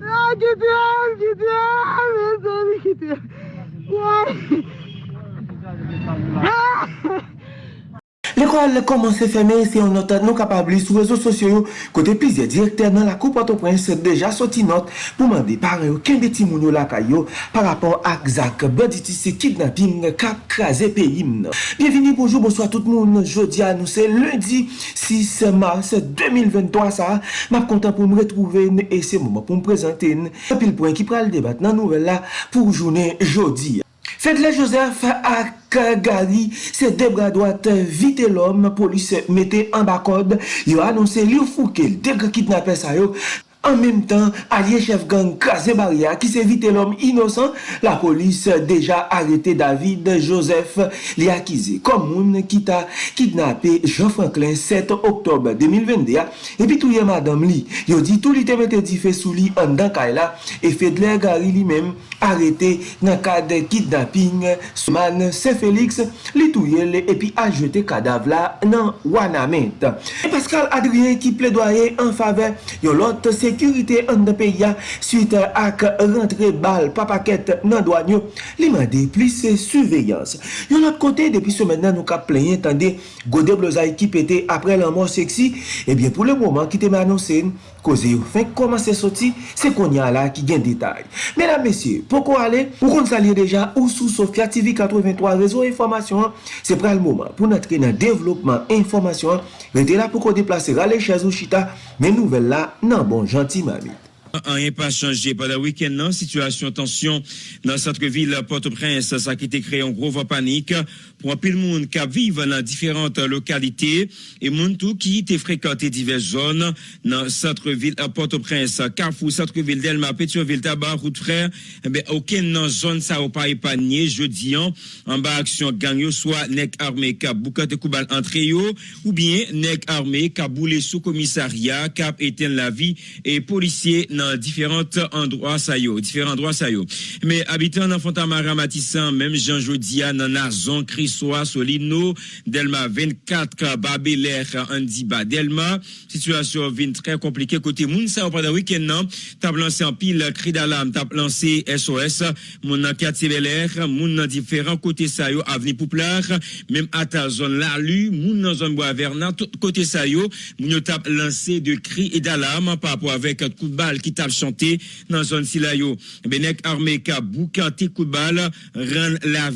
Ya gidiyor, gidiyor. Ezeli gidiyor. Ya. L'ekol komanse feme se yon notat nou kapabli sou rezo sosyo yo kote plizye direkter nan la kou Port-au-Prince deja soti not pou mande pare yo kembe timoun yo lakay yo par rapport ak zak banditise kidnapping kap kraze peyi mnen. Bienveni, bonjou, bonsoy tout moun. Jodi anouse lundi 6 mars 2023 sa. Map kontan pou m retrouven e se mouman pou m prezenten. Pil poen ki pral debat nan nouvel la pou jounen jodi. Fedle Joseph ak Gary, se debra doat vite lom, polis mette an bakod, yo anonsen li ou fouke, debra kitnape sa yo, En même temps, allié chef gang Krasé Maria qui s'est vite l'homme innocent, la police déjà arrêté David Joseph li accusé comme moun qui t'a kidnappé Jean Franklin 7 octobre 2022 et puis tout madame li, yo dit tout li te mette di fait sous li en dan là et Fedler Gary lui-même arrêté dans cadre kidnapping Souman Saint-Félix li touye et puis a jeté cadavre là dans Wanamet. Et Pascal Adrien qui plaidoyait en faveur de l'autre sekurite an de peya suite ak rentre bal papaket nan doanyo li mande plis surveyans. Yon lot kote depi semen nan nou ka plenye tande gode blozay ki pete apre lan mor seksi ebyen eh pou le mouman ki te me anonsen koze yo fin koman se soti se konya la ki gen detay. Menan mesye, pou kon ale, pou kon salye deja ou sou sofia TV 83 rezo informasyon, se pral mouman pou natre nan devlopman informasyon, rete la pou kon deplase rale chaz ou chita men nouvel la nan bon jan Vanti Mamit. An yon pa chanje. Pada wikend nan, situasyon tensyon nan satre vil Port-au-Prince sa ki te kre yon grova panik. Pou apil moun ka vive nan diferante lokalite, e moun tou ki te frekante divers zon, nan satre vil Port-au-Prince, Kafou, satre vil Delma, Petionville, Tabar, Routefrère, ebe, ouken nan zon sa ou pa epanye, je diyan, an ba aksyon gangyo, soa nek arme ka boukate koubal antre yo, ou bien nek arme ka boule sou komisaria, kap eten la vi, e polisye nan nan diferant endroit sa yo, diferant endroit sa yo. Me abitan nan Fontamara Matissan, mem Jean Jodia nan Arzon, Krisoa, Solino, Delma 24, Babeler, Andiba, Delma, situasyon vin tre komplike kote moun sa ou padan wikend nan, tab lanse an pil kri dalam, tab lanse SOS, Kati Beler, moun nan diferant kote sa yo, avni Pouplar, mem ata zon Lalu, moun nan zon Boaverna, kote sa yo, moun yo tab lanse de kri dalam, pa apou avek koutbal ki tap chante nan zon sila yo. Benek arme ka boukante koubal ren la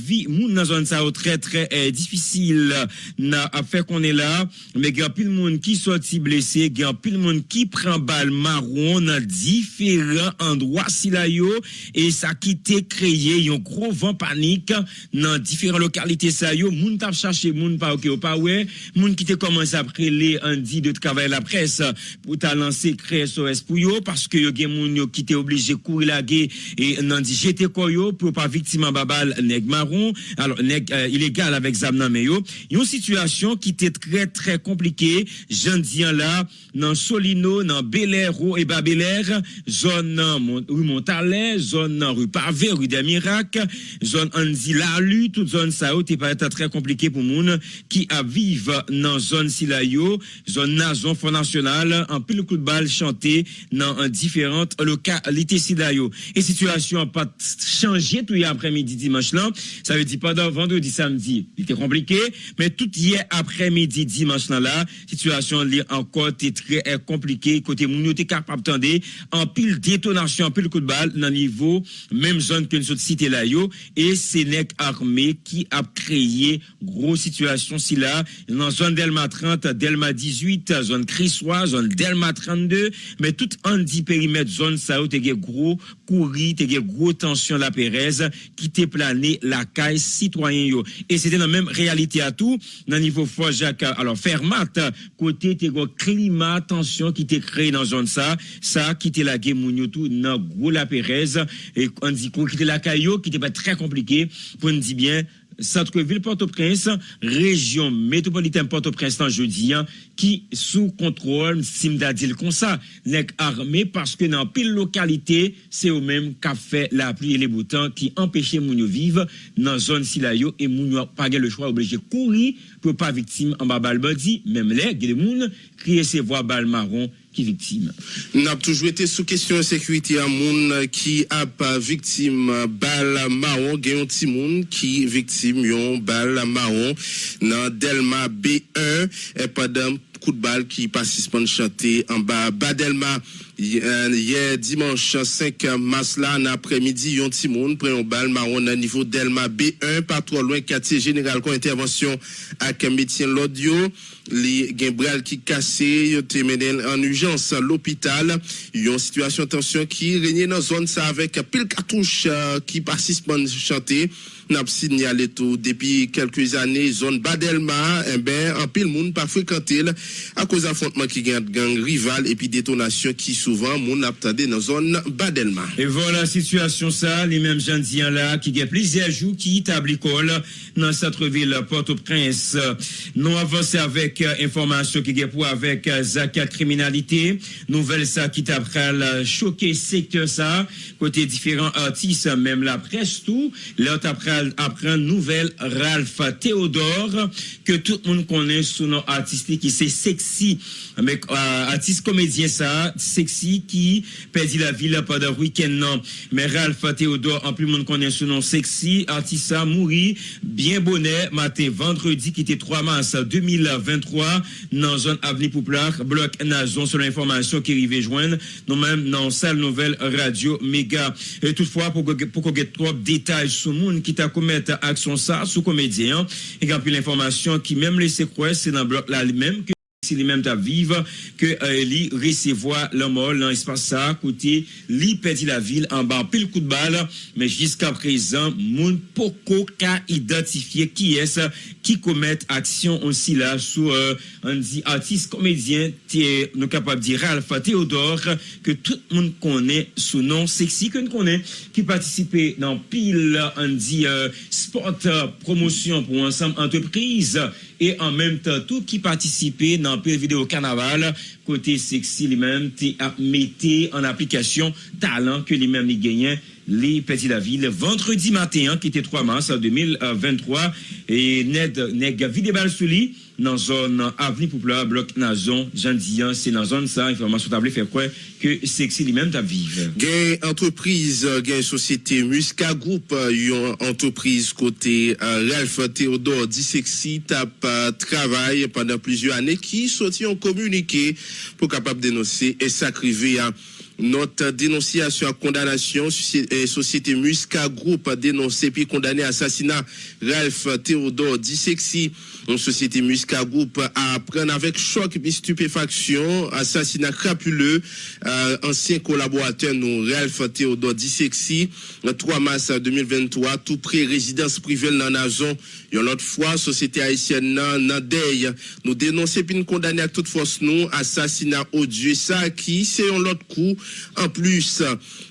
vi moun nan zon sa yo tre tre difisil nan ap fe konen la me gen pil moun ki soti blese gen pil moun ki pren bal maron nan diferent andwa sila yo. E sa ki te kreye yon gro van panik nan diferent lokalite sa yo. Moun tap chache moun pa ouke ou pa we moun ki te komanse apre le an di de tkavay la pres pou ta lanse kre SOS pou yo paske yo gen moun yo ki te oblije kou ilage e nan di jete koyo pou pa viktima babal neg maron alo neg ilegal avek zam nan meyo. Yon situasyon ki te tre tre komplike jan diyan la nan Solino, nan Belero e ba Beler, zon nan rue Montale, zon nan rue Parve rue Demirak, zon Anzi Lalu, tout zon sa ou te pareta tre komplike pou moun ki avive nan zon Silayo zon nan zon fondasyonal an pil kou de bal chante nan an di diferante lokalite Silayo. E situasyon pa chanje tou ye apremidi dimanche lan, sa ve di padan vendredi li te komplike, men tout ye apremidi dimanche lan la, situasyon li an kote tre komplike, kote moun yo te kapap tende, an pil detonasyon, an pil kou de bal nan nivou, menm zon ke nou sot site la yo, e se nek arme ki ap kreye gro situasyon si la, nan zon Delma 30, Delma 18, zon Kriswa, zon Delma 32, men tout an di peri met zon sa ou te ge gro kouri, te ge gro tansyon la perez ki te plane la kay sitwayen yo. E se te nan menm realite a tou, nan nivou fojak alo fermat, kote te go klima tansyon ki te kre nan zon sa, sa ki te la ge moun yo tou nan gro la perez e an di kou ki te la kay yo ki te pa tre komplike pou an di bien Satreville Port-au-Prince, region métropolitaine Port-au-Prince jeudi ki sou kontrol simdadil kon sa, nek arme paske nan pil lokalite se ou menm ka fe la pli e le boutan ki empèche moun yo vive nan zon si la yo e moun yo page le chwa obleje kouri pour pas victime en bas balle body, même les, gens crier ses voix balle marron ki viktim. Nap toujou ete sou kesyon sekwiti a moun ki ap viktim bal maron, genyon ti moun ki viktim yon bal maron nan Delma B1 e padam kout bal ki pasispan chante an ba Badelma Hier dimanche 5 mars là, en après-midi, yon timoun prend un balle marron à niveau Delma B1, pas trop loin, quartier général, con intervention avec médecin l'audio. Les gimbral qui cassé, yon te en urgence à l'hôpital. Yon situation tension qui régnait dans zone ça avec pile cartouche euh, qui participent chanter. N'a signalé tout. Depuis quelques années, zone Badelma, eh ben, en pile monde pas fréquenté à cause d'affrontements qui gagnent gang rival et puis détonation qui souvent mon attendait dans zone Badelma. Et voilà situation ça, les mêmes gens là qui a plusieurs jours qui établissent l'école dans cette ville Port-au-Prince. Nous avançons avec euh, information qui est pour avec euh, Zakat criminalité, nouvelle ça qui t'a choqué secteur ça. Côté différents artistes même la presse tout, l'autre après apprend nouvelle Ralph Théodore que tout le monde connaît sous nom artistique qui c'est sexy mais euh, artiste comédien ça sexy qui perdit la ville pendant le week-end. Non. Mais Ralph Théodore, en plus, monde connaît son nom sexy, artista mouri, bien bonnet, matin vendredi, qui était 3 mars 2023, dans zone avenue Pouplar, bloc Nazon, selon l'information qui arrivait joindre, nous-mêmes, dans salle nouvelle radio méga. Et toutefois, pour, pour qu'on trop détails sur le monde qui t'a commettre action ça, sous comédien, et puis l'information qui même laissé croire, c'est dans le bloc là même que si les mêmes ta vivre que euh, li recevoir le mort dans l'espace ça côté li perdit la ville en bas pile coup de balle. Mais jusqu'à présent moun poko ka identifier qui est qui commet action aussi là sous euh, artiste comédien nous capable de dire Alpha Théodore que tout le monde connaît sous nom sexy que nous connaît qui participait dans pile on dit euh, sport promotion pour ensemble entreprise et en même temps tout qui participait dans peu vidéo carnaval côté sexy lui-même a mis en application talent que lui-même il gagnait les petits la ville vendredi matin qui était 3 mars 2023 et Ned nèg vidé balle sous dans zone avenue Poupla, bloc Nazon, Jean Dian, c'est dans zone ça, information tablée fait quoi que sexy lui-même ta vive. Gain entreprise, gain société Musca Group, une entreprise côté euh, Ralph Théodore dit sexy tape travail pendant plusieurs années qui sorti en communiqué pour capable dénoncer et s'acriver à notre dénonciation à condamnation, société Musca Group a dénoncé puis condamné assassinat Ralph Théodore Dissexy. Société Musca Group a appris avec choc et stupéfaction assassinat crapuleux euh, ancien collaborateur nous Ralph Théodore Dissexy le 3 mars 2023 tout près résidence privée dans la zone. Yon lot fwa, sosyete Haitien nan nan dey nou denonse pi nou kondane ak tout fos nou asasina odye sa ki se yon lot kou an plus.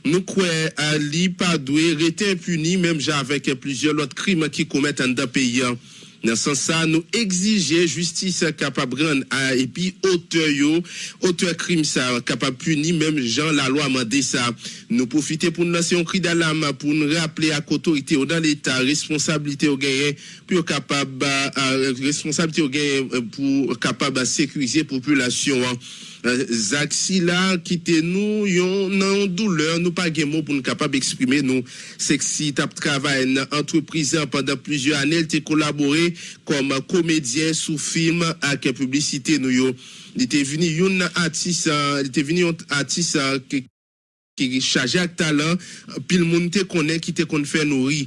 Nou kwe a li pa dwe rete impuni menm jan avek plizye lot krim ki komet an da peyan. Dans ce sens, nous exigeons justice capable de rendre et puis auteur auteur crime ça capable punir même Jean la loi mandé ça. Nous profiter pour nous lancer un cri d'alarme pour nous rappeler à l'autorité dans l'état responsabilité au pour capable responsabilité au gagner pour capable sécuriser la population. Euh, Zak si la kite nou yon nan yon douleur nou pa gen moun pou nou kapab eksprime nou. Seksi tap travay nan entreprise pandan plizye anel te kolabore kom komedyen sou film ak publicite nou yo. Li te vini yon atis, li te vini yon atis ki, ki chaje ak talan pil moun te konen ki te kon fè nou ri.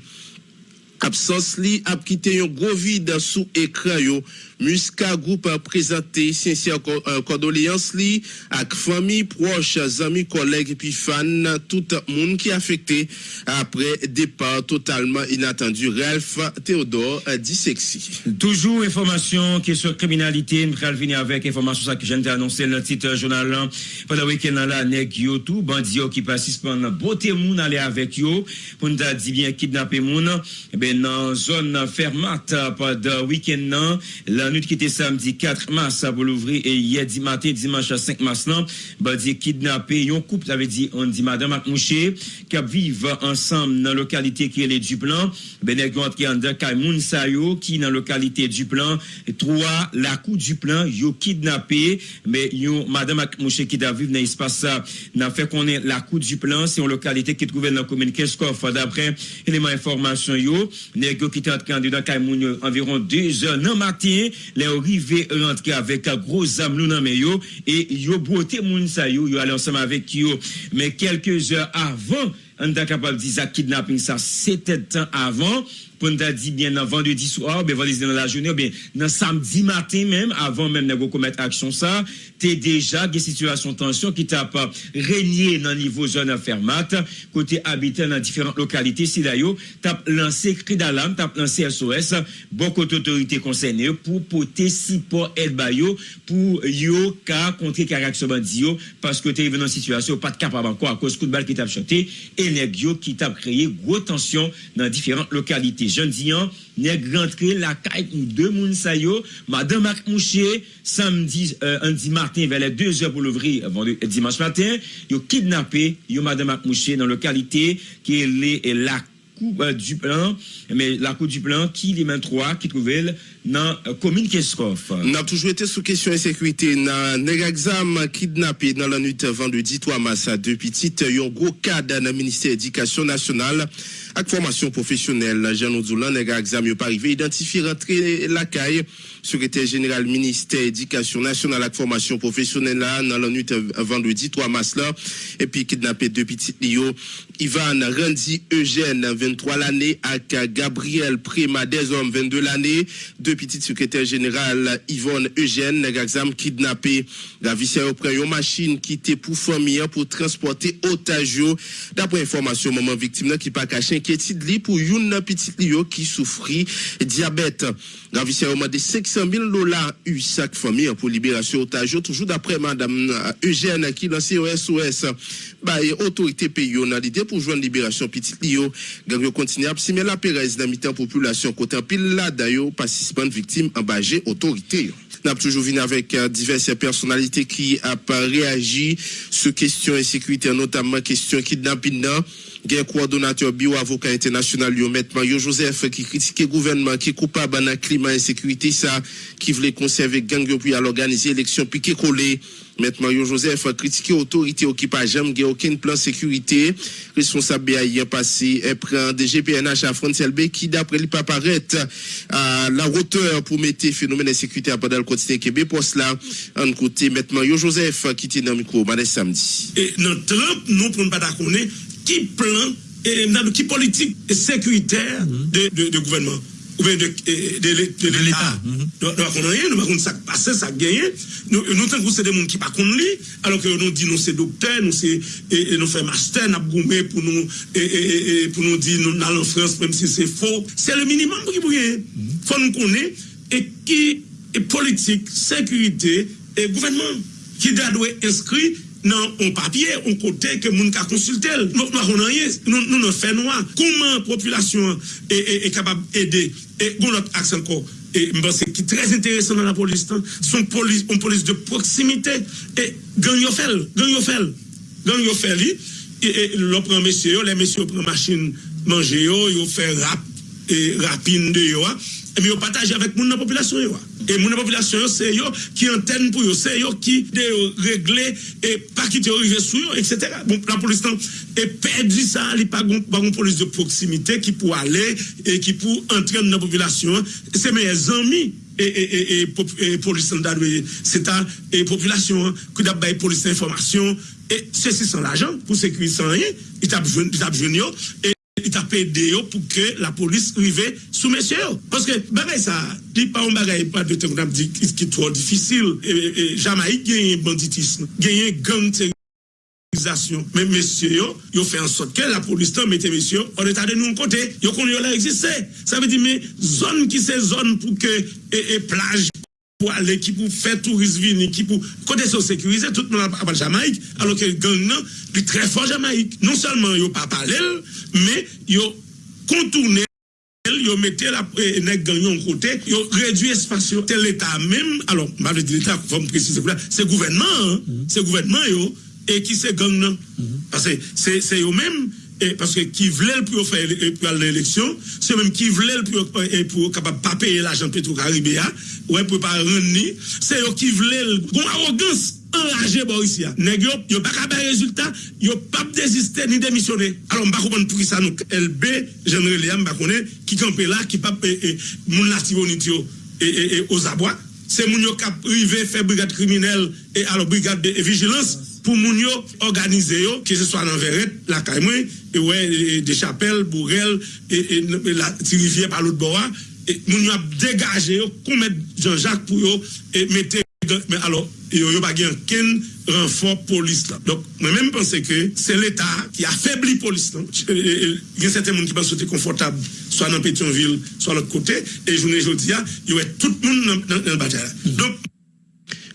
Absans li ap kite yon gro vide sou ekran yo. Musca Group a présenté sincère euh, condoléances li avec famille proches, amis, collègues et fans, tout le monde qui est affecté après départ totalement inattendu. Ralph Théodore dit sexy. Toujours information qui est sur criminalité, nous venir avec information que j'ai annoncé dans le titre journal pendant le week-end là, nèg yo tout bandit qui participent dans beauté moun aller avec yo pour nous dire bien kidnapper moun, eh ben dans zone fermate pendant week-end là Nan nuit qui était samedi 4 mars pour l'ouvrir et hier matin dimanche 5 mars nan, ba di kidnappé yon couple, ça veut dire on dit madame Akmouché qui vivent ensemble dans la localité qui est ben nèg rentré en dedans Kaimoun Sayo qui dans la localité Duplan, trois la coup Duplan yo kidnappé mais yon madame Akmouché qui da vivre dans espace ça n'a fait connaître la coup Duplan, c'est une localité qui trouve dans la commune Keskov. D'après éléments information yo, nèg qui était en dedans Kaimoun environ 2 heures dans matin, le rive rentre avèk a gro zam nou nan men yo, e yo bote moun sa yo, yo alè ansèm avèk yo, men kelke zèr avan, an da kapab di za kidnapping sa, se tèt tan avan, pour nous dire bien dans vendredi soir, bien vendredi dans la journée, bien dans samedi matin même, avant même de commettre action ça, t'es déjà des situations de tension qui t'a pas régné dans le niveau zone fermate, côté habitant dans différentes localités, si d'ailleurs, t'as lancé cri d'alarme, t'as lancé SOS, beaucoup d'autorités concernées pour porter support El Bayo pour yo ka contrer caractère bandio parce que t'es venu dans situation pas de capable encore à cause coup de balle qui t'a chanté et les qui t'a créé gros tension dans différentes localités. rentre. Jeudi an, nèg rentre la caille pour deux moun sa yo, madame Mac Mouché samedi euh, Andy Martin vers les 2 heures pour l'ouvrir euh, euh, dimanche matin, yo kidnappé yo madame Mac Mouché dans localité qui est la Coupe euh, du plan, mais la Coupe du plan qui les 23 qui trouvait dans la euh, commune Keskov. On a toujours été sous question de sécurité. Dans l'examen kidnappé dans la nuit vendredi 3 mars à deux petites, euh, il y a un gros cadre dans le ministère de l'Éducation nationale. Avec formation professionnelle. Jean Oudoulan, l'examen pas arrivé, identifier rentrer la caille, secrétaire général ministère de l'Éducation nationale avec formation professionnelle là, dans la nuit vendredi 3 mars là, et puis kidnappé deux petites Lio, Ivan Randy Eugène, 23 l'année, avec Gabriel Prima, des hommes, 22 l'année, deux petit secrétaire général Yvonne Eugène, l'examen kidnappé. La au prend une machine qui était pour famille pour transporter otage. D'après information, maman victime qui pas caché inquiétude pour une petite lio qui souffrit diabète. La a demandé 500 000 dollars eu chaque famille pour libération otage. Toujours d'après madame Eugène qui lance SOS. Bah, autorité pays on a l'idée pour joindre libération petite lio. Gang continue à mais la Pérez dans mi population côté pile là d'ailleurs participant victimes embagées autorité. Avons toujours vu avec euh, diverses personnalités qui ont réagi sur questions de sécurité, notamment question kidnapping. Gen coordonnateur bio-avocat international, yo, Mario Joseph, qui critique gouvernement, qui est coupable dans climat et sécurité, ça, qui voulait conserver gang puis à l'organiser élection piqué collé. Maître Mario Joseph a critiqué l'autorité qui pas jamais aucun plan sécurité. Responsable BAI passé et prend des GPNH à Frontier qui d'après lui pas paraître à la hauteur pour mettre phénomène de sécurité à pendant le quotidien Québec pour cela en côté Maître Mario Joseph qui était dans le micro samedi. Et notre Trump nous pour ne pas connaître qui plan et qui politique sécuritaire de, de, de gouvernement ou bien de, de, l'État? Donc, on rien, nous ne ça passer, ça gagné. Nous, nous que c'est des gens qui ne connaissent pas, alors que nous disons nous c'est docteur, nous c'est, nous faisons master, nous goumé pour nous, pour nous dire nous allons en France, même si c'est faux. C'est le minimum qui pour Il faut nous connaître, et qui est politique, sécurité, et gouvernement, qui doit être inscrit non un papier, on côté que moun ka consulter. Nous nous nous nous fait noir. Comment population est, est, capable d'aider? Et on autre axe encore et c'est qui très intéressant dans la police, hein. son police, une police de proximité et gang yo fait, gang yo gang le prend messieurs, les messieurs prennent machine manger yo fait rap et rapine de yo, hein. Eh, et bien partager avec moun la population et moun la population c'est yo qui antenne pour yo c'est yo qui de régler et pas qui te arriver sur yo etc. Bon la police non. et perdu ça il pas une police de proximité qui pour aller et qui pour entrer dans la population. C'est mes amis et, et, police c'est à et population qui d'abord police information et ceci sans l'argent pour sécuriser rien il t'a besoin et il t'a payé pour que la police arrive sous messieurs. Parce que, bagay ça, dit pas un bagay, pas de temps, dit qui est trop difficile. Et, Jamaïque gagne banditisme, gagne gang mais messieurs, ils ont fait en sorte que la police mette messieurs en état de nous côté. Ils ont là existé. Ça veut dire, mais zone qui c'est zone pour que, et, plage pour aller, qui pour faire tourisme venir, qui pour côté sécuriser, tout le monde à Jamaïque, alors que le gang, est très fort Jamaïque. Non seulement ils pas parlé, mais ils contourné, ils yo mette la eh, gagnon côté, yo réduit espace yo. C'est l'État même, alors, m'a dit l'État, faut me préciser, c'est gouvernement, hein, c'est gouvernement yo, et qui c'est gang non? Parce que c'est c'est eux même et parce que qui voulait pour faire pour l'élection, c'est même qui voulait pour et pour capable pas payer l'argent Petro-Caribéa, ouais pour pas rendre c'est eux qui voulaient bon arrogance enragé Boris ya. Nèg yo pas capable résultat, yo pas désister ni démissionner. Alors on pas comprendre pour ça nous LB général Liam pas connaît qui campé là qui pas moun nationalité et aux abois. C'est moun yo qui privé faire brigade criminelle et alors brigade de vigilance pou moun yo organize yo, ke se swa nan veret, la kaymwen, e wè, e, e, de chapel, bourel, e, e la tirivye palout bowa, moun yo ap degaje yo, kou met Jean-Jacques pou yo, e mette, men alo, yo yo bagyen ken renfor polis la. Dok, mwen men pense ke, se l'Etat ki afebli polis la. Gen sete moun ki pa sote konfortab, swa nan Petionville, swa l'ot kote, e jounen jodi ya, yo wè tout moun nan, nan, nan batè la. Dok,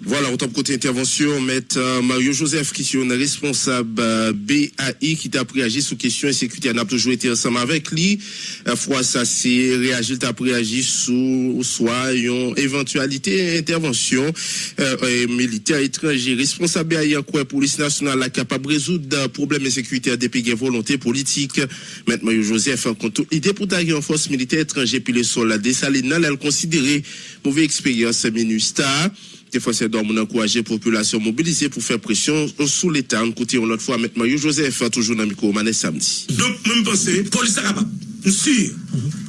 voilà, autant côté intervention, maître euh, Mario Joseph, qui est responsable euh, BAI, qui t'a réagi sur question insécurité. On a toujours été ensemble avec lui. Fois ça, c'est réagi, t'a réagi sur soit une éventualité intervention euh, militaire étranger. Responsable BAI, quoi police nationale, capable de résoudre problèmes insécurité des pays volonté politique? Maître Mario Joseph, compte l'idée pour tailler en force militaire étrangère, puis le sol, la dessaline, elle considéré mauvaise expérience, MINUSTA. Des fois, c'est d'homme encourager la population mobilisée pour faire pression sous l'État. Côté, on l'autre fois, M. Mario Joseph, toujours dans micro, samedi. Donc, même penser, police est capable. Sûr.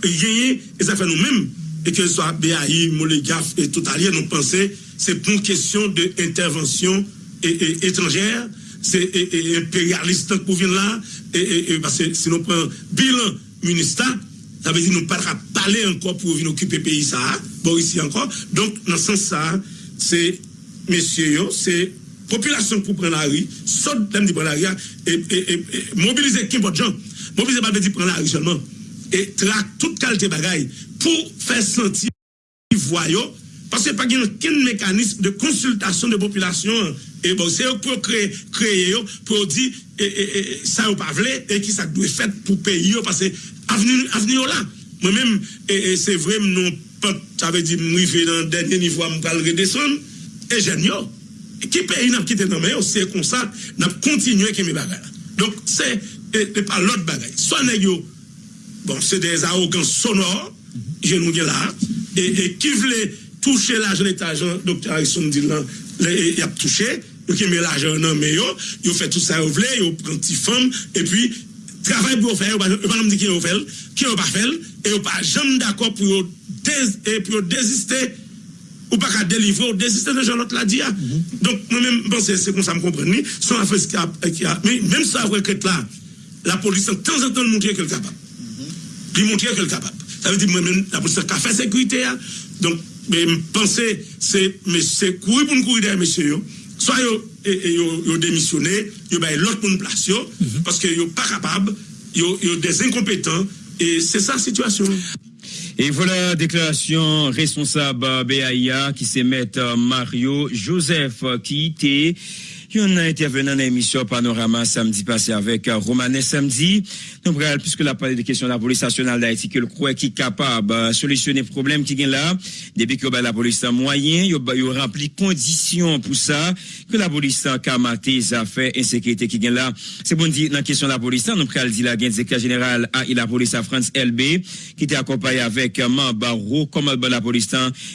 Et ça fait nous-mêmes, et que ce soit BAI, Molégaf et tout allié, nous pensons, c'est pour une question d'intervention étrangère, c'est impérialiste pour venir là, et, parce que si nous prenons bilan ministère, ça veut dire nous pas parler encore pour venir occuper pays, ça, bon, ici encore. Donc, dans ce sens, se mesye yo, se populasyon pou pren la ri, sot dem di pren la ri a, e mobilize kim pot jan, mobilize balbe di pren la ri chanman, e trak tout kalte bagay pou fè senti voyo, pasè pa gen ken mekanisme de konsultasyon de populasyon, e bon se yo pou kreye yo, pou di sa yo pavle, e ki sa dwe fèt pou peyi yo, pasè aveni yo la, mwen mèm, e se vre mnon ça veut dire m'rivé dans dernier niveau me pral redescendre et jeune yo qui pays n'a quitté dans mais c'est comme ça n'a continué qui mes bagages donc euh, c'est pas l'autre bagage soit nèg bon c'est des arrogants sonores je nous là et, qui voulait toucher l'argent l'argent docteur Harrison dit là il a touché yo qui met l'argent dans mais yo yo fait tout ça yo voulait yo prend petit femme et puis travail pour faire yo pas me dire qui yo fait qui yo pas fait et yo pas jamais d'accord pour et pour désister ou pas qu'à délivrer ou désister de Jean-Claude l'a dit. Hein. Mm-hmm. Donc, moi-même, bon, c'est comme ça, me comprendre. Sans affaire qui a, mais même ça, que là, la police, de temps en temps, montrer qu'elle est capable. Puis montrer qu'elle est capable. Ça veut dire, moi-même, la police a fait sécurité. Hein. Donc, mais penser, c'est, c'est courir pour nous courir derrière messieurs. Soit ils ont démissionné, ils ont l'autre pour une place, mm-hmm. parce qu'ils sont pas capables, ils ont des incompétents, et c'est ça la situation. Et voilà, déclaration responsable BAIA qui mettre Mario Joseph qui était on a intervenu dans l'émission Panorama samedi passé avec euh, Romanet samedi. Donc, puisque la parlé des questions de la police nationale d'Haïti, que le croit qui est capable de euh, solutionner le problème qui est là, depuis que la police a moyen, il a rempli conditions pour ça, que la police a kamaté les affaires insécurité qui est là. C'est bon dire, dans la question de la police, nous prenons dit la directeur général à la police à France LB, qui était accompagné avec euh, membre commandement de la police,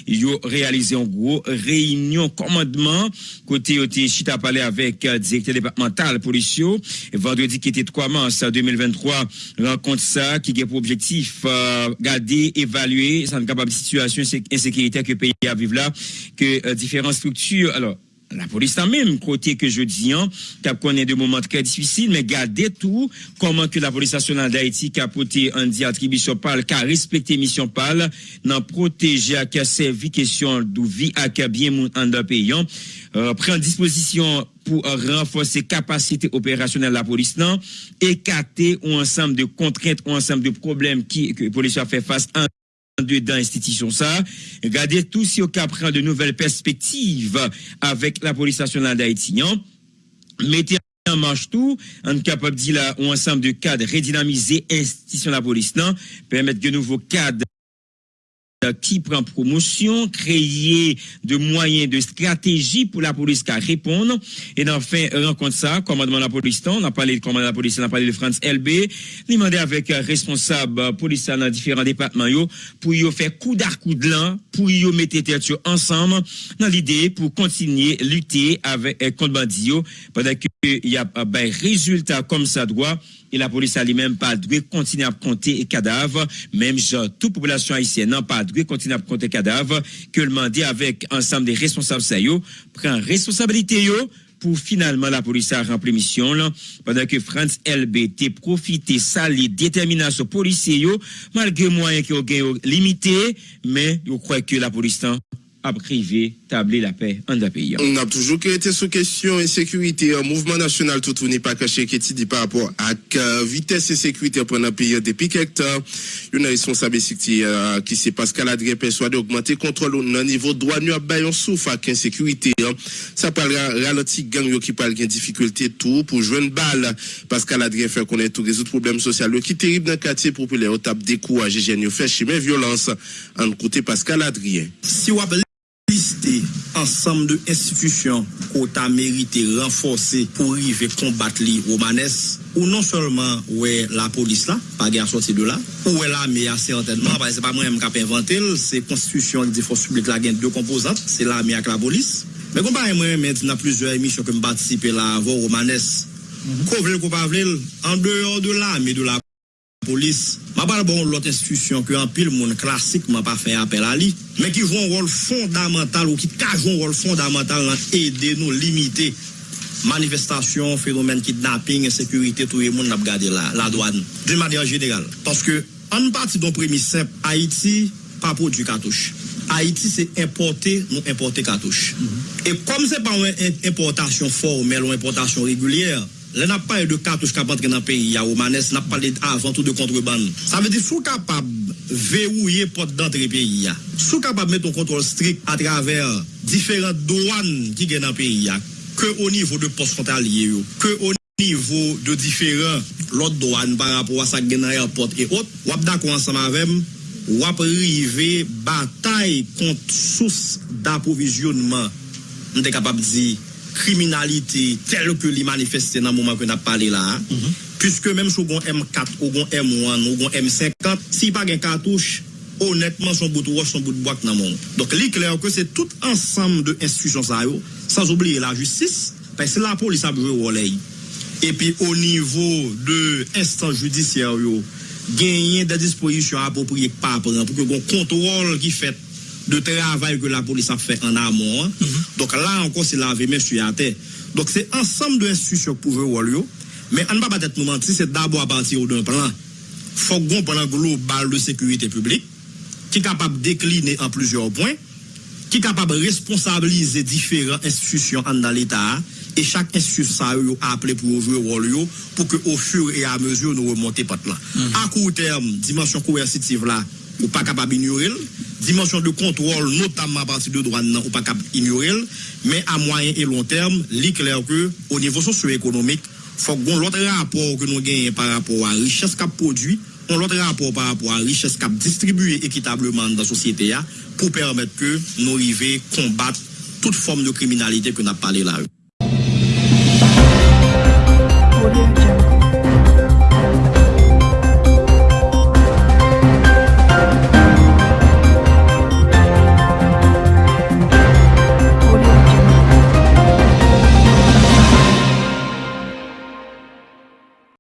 il a réalisé en gros réunion commandement, côté, chita parlé avec euh, directeur départemental policier. Vendredi qui était 3 mars 2023, rencontre ça qui a pour objectif euh, garder, évaluer sa capable situation insécurité que le pays a vivre là, que euh, différentes structures. Alors, la police a même côté que je dis, hein, qui connaît des moments très difficiles, mais gardez tout, comment que la police nationale d'Haïti qui a porté un diatribution PAL, qui a respecté mission PAL, n'a protégé, qui a servi question de vie, a bien mon en pays, hein. euh, prend disposition pour renforcer capacité opérationnelle de la police, non, écarter ou ensemble de contraintes ou ensemble de problèmes que la police a fait face à dans l'institution ça. Regardez tout si au prend de nouvelles perspectives avec la police nationale d'Haïti. Mettez en marche tout, on capable de dire là, un ensemble de cadres redynamiser institution de la police, non, permettre de nouveaux cadres qui prend promotion, créer de moyens de stratégie pour la police qui répondre. Et enfin, rencontre ça, commandement de la police, on a parlé de commandement de la police, on a parlé de France LB, demandé avec responsable police dans différents départements yo, pour y faire coup d'arc coup de l'an, pour y mettre tête ensemble dans l'idée pour continuer lutter avec euh, contre bandits pendant que il y a ben, résultat comme ça doit et la police a lui-même pas dû continuer à compter les cadavres, même genre, toute population haïtienne n'a pas dû continuer à compter cadavres, que le mandat avec ensemble des responsables yo, prend responsabilité yo, pour finalement la police a rempli mission là, pendant que France LBT profité sali détermination policier yo, malgré moyens qui ont limité, mais je crois que la police a privé tabler la paix pays. On a toujours été sous question insécurité. Un mouvement national tout n'est pas caché qui dit par rapport à la vitesse et sécurité pendant un pays depuis quelques temps. Une responsable euh, qui c'est Pascal Adrien persuadé d'augmenter le contrôle au niveau douanier à bayon souffre avec insécurité. Ça parle ralenti gang qui parle de difficulté tout pour jouer une balle. Pascal Adrien fait connaître tous les autres problèmes sociaux qui terrible dans le quartier populaire au tape des coups à GGN fait chimer violence. En côté Pascal Adrien. Si ensemble de institutions qu'on a mérité renforcer pour arriver combattre les romanesses ou non seulement ouais la police là pas guerre sorti de là ou est l'armée certainement parce que c'est pas moi même qui inventé c'est constitution des forces publiques là deux composantes c'est l'armée avec la police. Mais comparé moi maintenant plusieurs émissions que me participer là voir romanesses qu'on veut qu'on pas en dehors de l'armée de la polis, mabal bon lot institusyon ki an pil moun klasikman pa fe apel a li, men ki joun rol fondamental ou ki ka joun rol fondamental nan ede nou limite manifestasyon, fenomen kidnapping, sekurite, touye moun nap gade la, la douane, de manyan general. Paske an pati don premisep, Haiti pa produ katouche. Haiti se importe, nou importe katouche. Mm -hmm. E kom se pa ou importasyon formel ou importasyon regulyer, Lè nan pa e de katouche kap antre nan peyi ya ou manes, nan pa le avan tout de kontreban. Sa ve di sou kapab verouye pot d'antre peyi ya. Sou kapab meton kontrol strik a traver diferent douan ki gen nan peyi ya. Ke o nivou de pos frontalye yo. Ke o nivou de diferent lot douan par rapport a sa gen nan airport e ot. Wap da kou ansam avem. wap rive batay kont sous d'aprovisionman. Mwen te kapab di kriminalite tel ke li manifeste nan mouman ke nap pale la, mm -hmm. pwiske menm sou gon M4, ou gon M1, ou gon M50, si pa gen katouche, honetman son bout wos, son bout boak nan moun. Donk li kler ke se tout ansam de institusyon sa yo, sans oubliye la justis, pe se la polis ap jwe woley. Epi o nivou de instan judisyaryo, genyen de dispoisyon apopriye pa, pou ke gon kontrol ki fet de travail que la police a fait en amont. Mhm. Donc là encore, c'est laver monsieur à terre. Donc c'est ensemble d'institutions pour jouer Mais on ne va pas être nous mentir, c'est d'abord à partir d'un plan. faut qu'on plan global de sécurité publique qui est capable de décliner en plusieurs points, qui est capable de responsabiliser différentes institutions dans l'État et chaque institution a appelé pour jouer rôle pour que au fur et à mesure nous remonter pas là. Mhm. À court terme, dimension coercitive là, ou pas capable d'ignorer dimension de contrôle, notamment à partir de droit, non, ou pas cap ignorer, mais à moyen et long terme, il clair que au niveau socio-économique, faut qu'on l'autre rapport que nous gagnons par rapport à la richesse qu'a produit, on l'autre rapport par rapport à la richesse qu'a distribué équitablement dans la société pour permettre que nous arrivions à combattre toute forme de criminalité que nous avons parlé là.